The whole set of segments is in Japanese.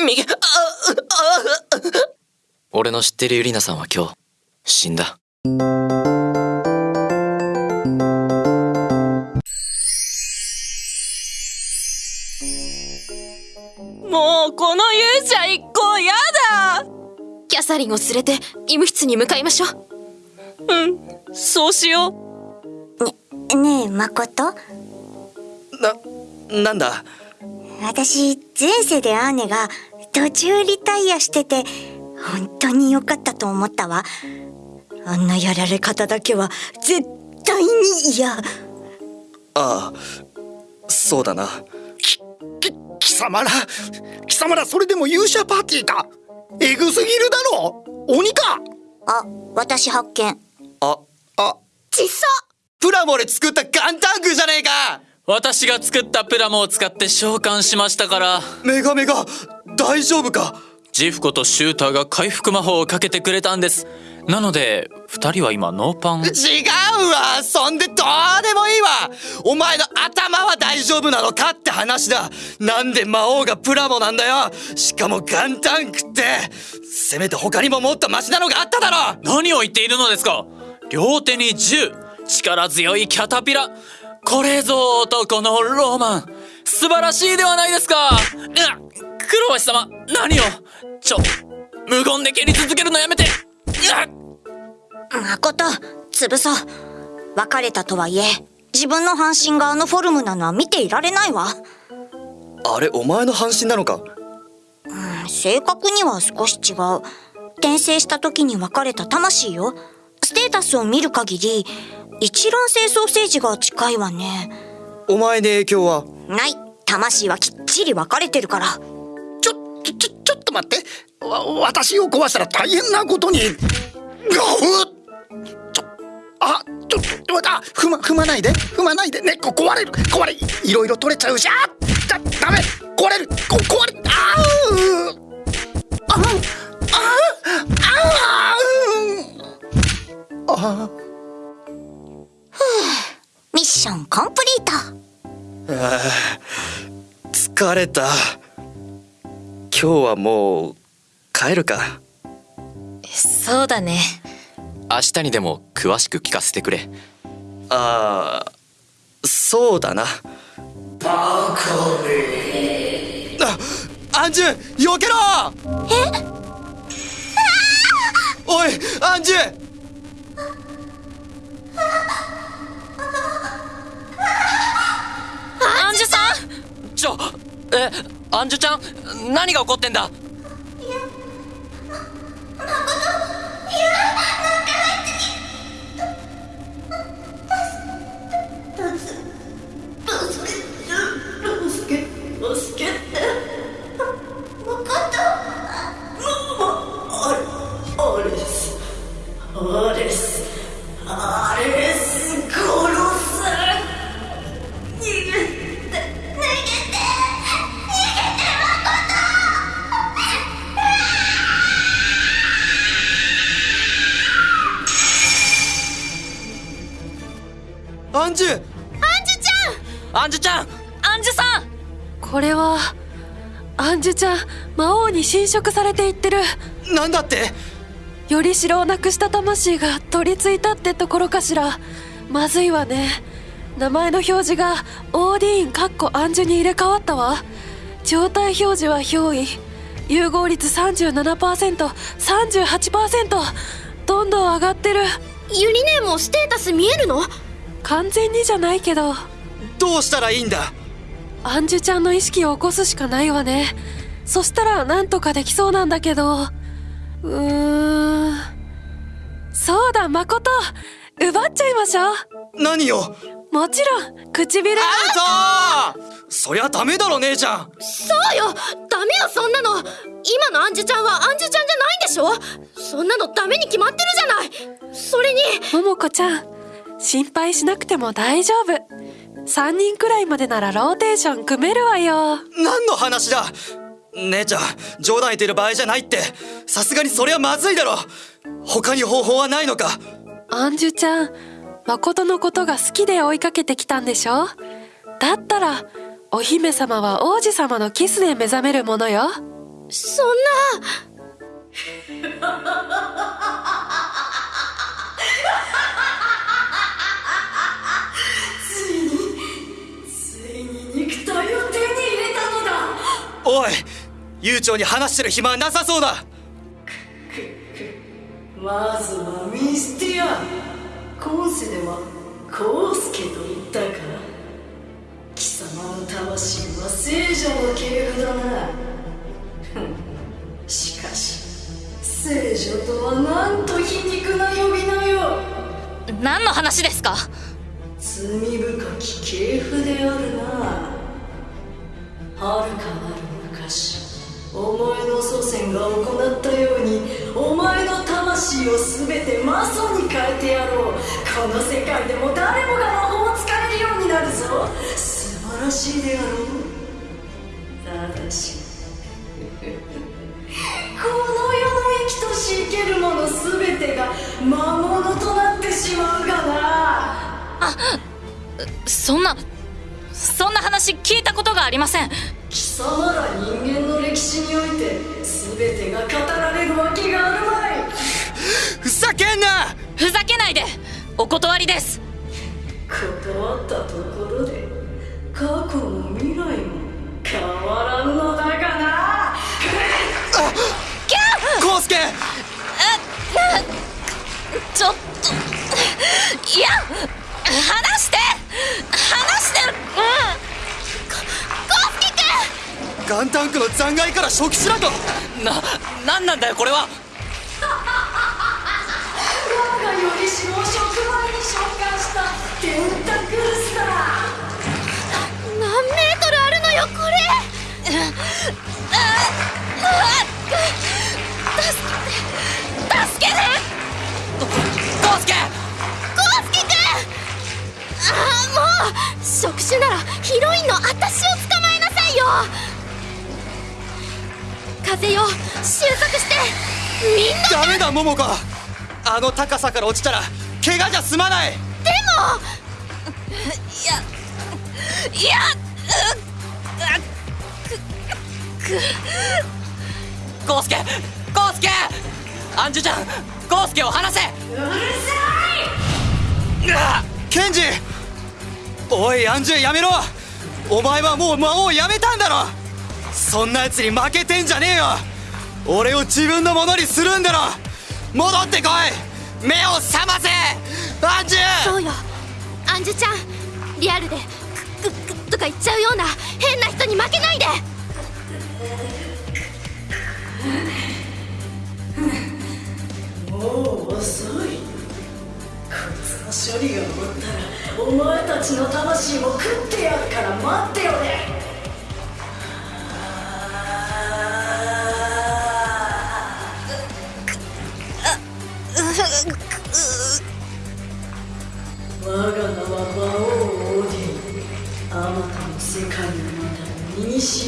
右俺の知ってるユリナさんは今日死んだもうこの勇者一行やだキャサリンを連れて医務室に向かいましょううんそうしようねねえ誠ななんだ私前世でアーネが途中リタイアしてて本当に良かったと思ったわ。あんなやられ方だけは絶対に嫌。ああそうだな。き、き、貴様ら。貴様らそれでも勇者パーティーか。エグすぎるだろ。鬼か。あ、私発見。あ、あ。ちっさプラモで作ったガンタンクじゃねえか私が作ったプラモを使って召喚しましたから。メガメガ大丈夫か？ジフコとシューターが回復魔法をかけてくれたんです。なので二人は今ノーパン。違うわ！そんでどうでもいいわ！お前の頭は大丈夫なのかって話だ！なんで魔王がプラモなんだよ！しかもガンタンクって！せめて他にももっとマシなのがあっただろ！何を言っているのですか！両手に銃！力強いキャタピラこれぞ男のロマン。素晴らしいではないですか。う黒橋様何を。ちょ無言で蹴り続けるのやめて。誠潰そ。う別れたとはいえ自分の半身があのフォルムなのは見ていられないわ。あれお前の半身なのか？うん正確には少し違う。転生した時に別れた魂よ。ステータスを見る限り一卵性ソーセージが近いわね。お前に影響は？ない。魂はきっちり分かれてるから。ちょちょちょちょっと待って。わ私を壊したら大変なことに。ちょあちょっとあ踏ま踏まないで。踏まないで。ねこ壊れる。壊れいろいろ取れちゃうし。あだダメ。壊れる。こ壊れあう。あああああミッションコンプリート。あ疲れた。今日はもう帰るか。そうだね。明日にでも詳しく聞かせてくれ。ああそうだな。バカめあアンジュ避けろ！え？おいアンジュアンジュさん？ちょえアンジュちゃん何が起こってんだ？アンジュ。アンジュちゃん。アンジュちゃん。アンジュさん。これはアンジュちゃん魔王に侵食されていってる。なんだって。より城をなくした魂が取り付いたってところかしら。まずいわね。名前の表示がオーディーンかっこアンジュに入れ替わったわ。状態表示は憑依。融合率 37%38% どんどん上がってる。ユニネーもステータス見えるの？完全にじゃないけど。どうしたらいいんだ？アンジュちゃんの意識を起こすしかないわね。そしたらなんとかできそうなんだけど。うーん。そうだ誠奪っちゃいましょう。何よもちろん唇アウトそりゃダメだろ姉ちゃん。そうよ。ダメよそんなの。今のアンジュちゃんはアンジュちゃんじゃないんでしょ？そんなのダメに決まってるじゃない。それに。桃子ちゃん心配しなくても大丈夫。3人くらいまでならローテーション組めるわよ。何の話だ？姉ちゃん冗談言ってる場合じゃないって。さすがにそれはまずいだろ。他に方法はないのか。アンジュちゃん誠のことが好きで追いかけてきたんでしょ？だったらお姫様は王子様のキスで目覚めるものよ。そんなおい悠長に話してる暇はなさそうだ。まずはミスティア。今世ではコウスケと言ったか貴様の魂は聖女の系譜だな しかし聖女とはなんと皮肉な呼び名よ。何の話ですか？罪深き系譜であるな。はるかなる昔お前の祖先が行ったようにお前の魂を全て魔素に変えてやろう。この世界でも誰もが魔法を使えるようになるぞ。素晴らしいであろう。ただしこの世の生きとし生けるもの全てが魔物となってしまうがな。あそんなそんな話聞いたことがありません。貴様ら人間の歴史において全てが語られるわけがあるまい。ふざけんな！ふざけないで！お断りです！断ったところで過去も未来も変わらんのだがな。コウスケちょっといや話して！話して！うんガンタンクの残骸から初期しろとな何なんだよこれは。我がよりしも触媒に召喚したテンタクルスだ何メートルあるのよこれ。助けてコウスケ。コウスケくん。ああもう。触手ならヒロインの私を捕まえなさいよ風よ収束してみんなダメだ桃子。あの高さから落ちたら怪我じゃ済まない。でもいやいやコウスケコウスケアンジュちゃんコウスケを離せケンジおいアンジュやめろお前はもう魔王をやめたんだろそんな奴に負けてんじゃねえよ。俺を自分のものにするんだろ。戻ってこい。目を覚ませ。アンジュ。そうよ。アンジュちゃんリアルでクックックとか言っちゃうような変な人に負けないで。もう遅い。こいつの処理が終わったらお前たちの魂も食ってやるから待ってよね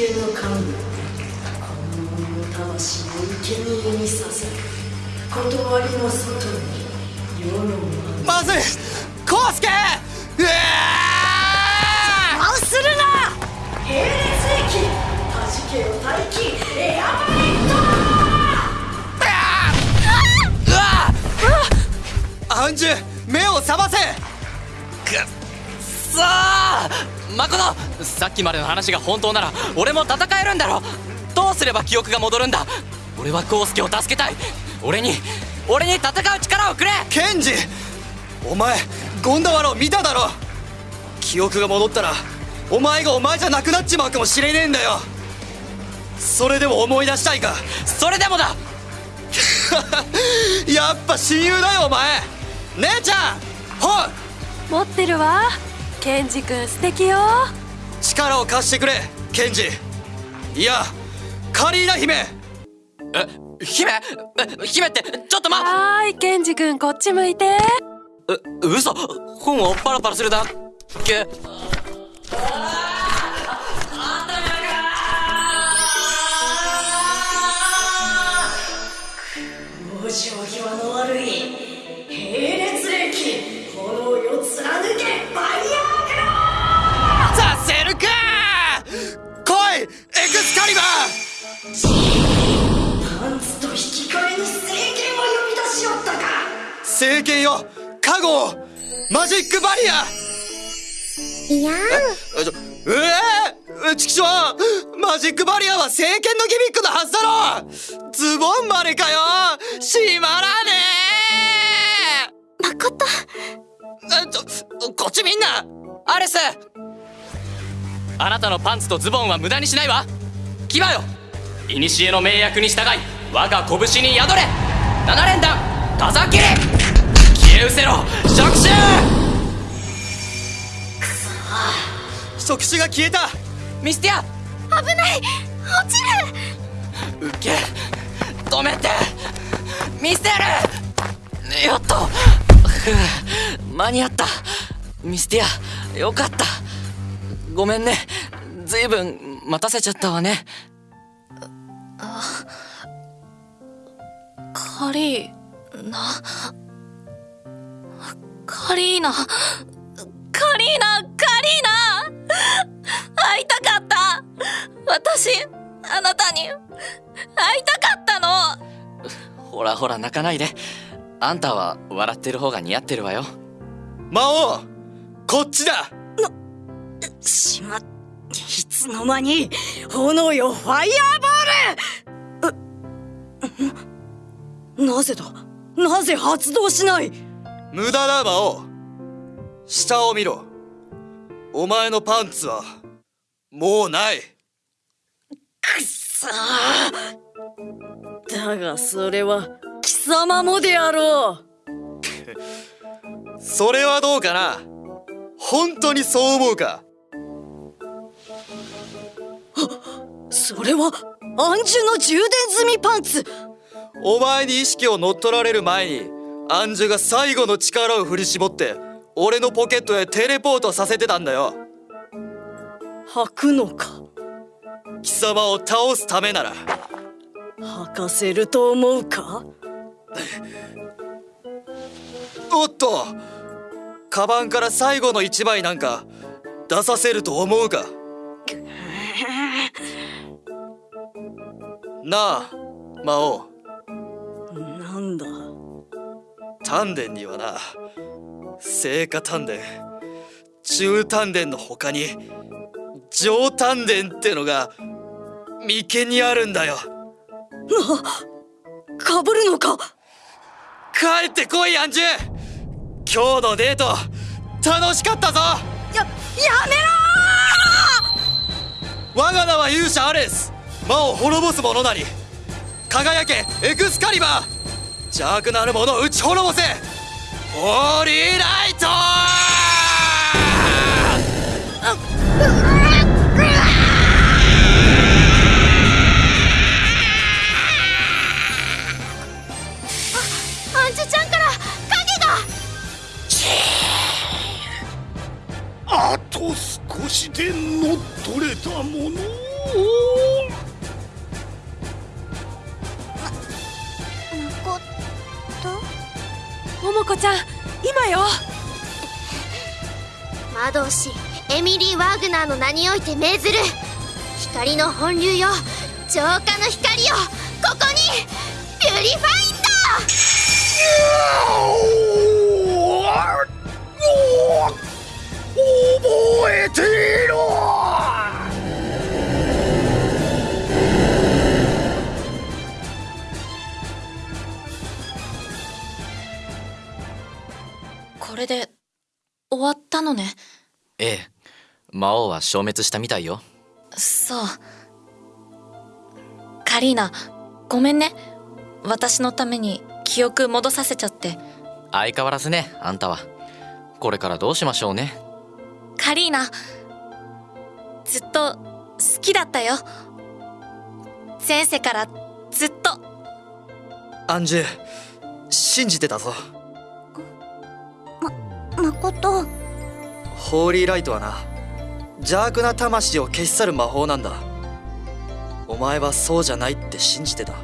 古の神よこの魂を生贄にさせ断りの外に世のまずいコウスケうわあするな並列駅弾けよ大気エアバイアンジュ目を覚ませ!さあマコトさっきまでの話が本当なら俺も戦えるんだろ。どうすれば記憶が戻るんだ。俺はコウスケを助けたい。俺に俺に戦う力をくれ。ケンジお前ゴンダワラを見ただろ。記憶が戻ったらお前がお前じゃなくなっちまうかもしれねえんだよ。それでも思い出したいか？それでもだ。やっぱ親友だよお前。姉ちゃんほん持ってるわ。ケンジ君素敵よ力を貸してくれケンジ。いやカリーナ姫。え姫？え姫ってちょっとまはーいケンジ君こっち向いて。え嘘。本をパラパラするだけマジックバリア！いやえ？ちょええー、チキショー？マジックバリアは聖剣のギミックのはずだろ！ズボンまでかよ！閉まらねー誠。えちょこっちみんな！アレス！あなたのパンツとズボンは無駄にしないわ！牙よ！古の命約に従い我が拳に宿れ！七連弾風切り消え失せろ。触手！触手が消えた。ミスティア危ない。落ちる。受け。止めて。見せる。やっと。間に合った。ミスティアよかった。ごめんね。ずいぶん待たせちゃったわね。カリーナカリーナ。カリーナカリーナ。会いたかった。私あなたに。会いたかったの。ほらほら泣かないで。あんたは笑ってる方が似合ってるわよ。魔王こっちだ。しまっいつの間に炎よファイヤーボール。なぜだ？なぜ発動しない？無駄だ魔王下を見ろ。お前のパンツはもうない。くっそだがそれは貴様もであろう。それはどうかな？本当にそう思うか？それは暗珠の充電済みパンツ。お前に意識を乗っ取られる前にアンジュが最後の力を振り絞って俺のポケットへテレポートさせてたんだよ。履くのか？貴様を倒すためなら。履かせると思うか？おっとカバンから最後の一枚なんか出させると思うか？なあ魔王丹田にはな聖火丹田中丹田の他に上丹田ってのが眉間にあるんだよ。なかぶるのか。帰ってこいアンジュ。今日のデート楽しかったぞ。ややめろ我が名は勇者アレス。魔を滅ぼす者なり。輝けエクスカリバー邪悪なる者を打ち滅ぼせ。ホーリーライトアンジュちゃんから影が。あと少しで乗っ取れたものを。桃子ちゃん今よ。魔導士エミリー・ワーグナーの名において命ずる。光の本流よ。浄化の光よ。ここにピュリファイン覚えていろれで終わったのね。ええ。魔王は消滅したみたいよ。そう。カリーナごめんね。私のために記憶戻させちゃって。相変わらずねあんたは。これからどうしましょうね。カリーナずっと好きだったよ。前世からずっと。アンジュ信じてたぞ誠。ホーリーライトはな邪悪な魂を消し去る魔法なんだ。お前はそうじゃないって信じてた。うん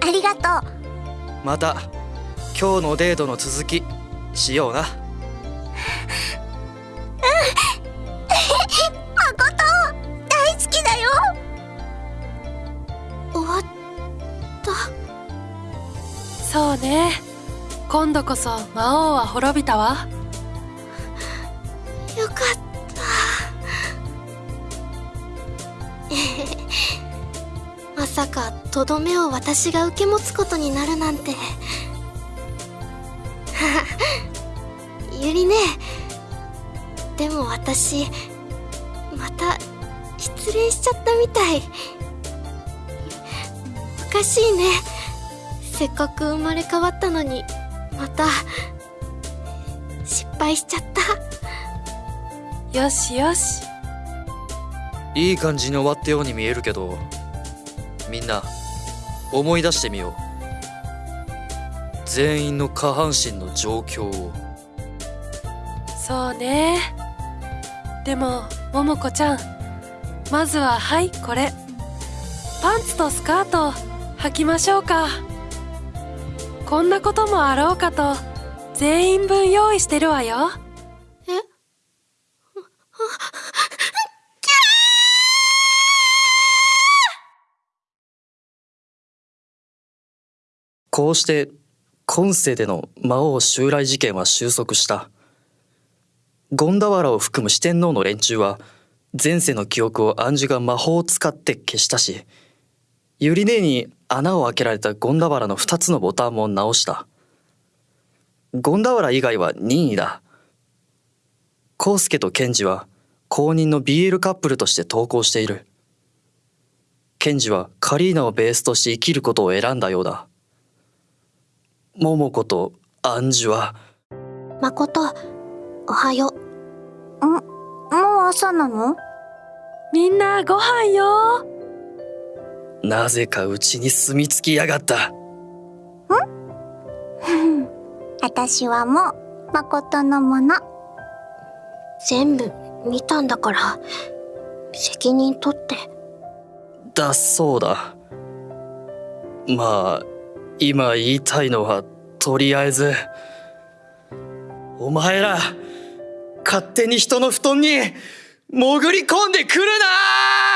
ありがとう。また今日のデートの続きしような。そうね。今度こそ魔王は滅びたわ。よかった。まさかとどめを私が受け持つことになるなんて。ゆりね。でも私また失恋しちゃったみたい。おかしいね。せっかく生まれ変わったのに。また失敗しちゃった。よしよし。いい感じに終わったように見えるけどみんな思い出してみよう。全員の下半身の状況を。そうね。でも桃子ちゃんまずははいこれ。パンツとスカート履きましょうかこんなこともあろうかと全員分用意してるわよ。え？こうして今世での魔王襲来事件は収束した。権田原を含む四天王の連中は前世の記憶を暗珠が魔法を使って消したしゆり姉に穴を開けられた権田原の2つのボタンも直した。権田原以外は任意だ。康介と健二は公認の BL カップルとして投稿している。健二はカリーナをベースとして生きることを選んだようだ。桃子とアンジュは。誠おはよう。もう朝なの？みんなご飯よなぜかうちに住み着きやがった。私はもう誠のもの。全部見たんだから責任取って。だそうだ。まあ今言いたいのはとりあえずお前ら勝手に人の布団に潜り込んでくるな